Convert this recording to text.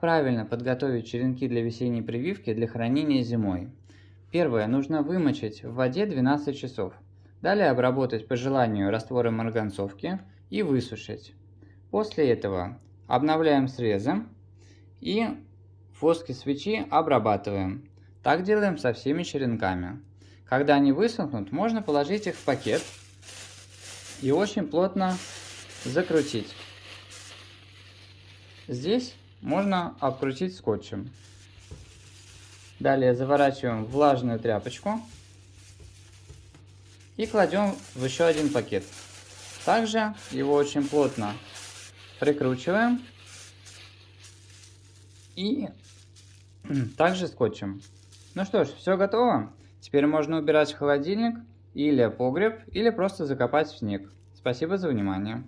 Правильно подготовить черенки для весенней прививки для хранения зимой? Первое. Нужно вымочить в воде 12 часов. Далее обработать по желанию раствором марганцовки и высушить. После этого обновляем срезы и в воске свечи обрабатываем. Так делаем со всеми черенками. Когда они высохнут, можно положить их в пакет и очень плотно закрутить. Здесь можно обкрутить скотчем. Далее заворачиваем влажную тряпочку и кладем в еще один пакет. Также его очень плотно прикручиваем и также скотчем. Ну что ж, все готово. Теперь можно убирать в холодильник или погреб, или просто закопать в снег. Спасибо за внимание.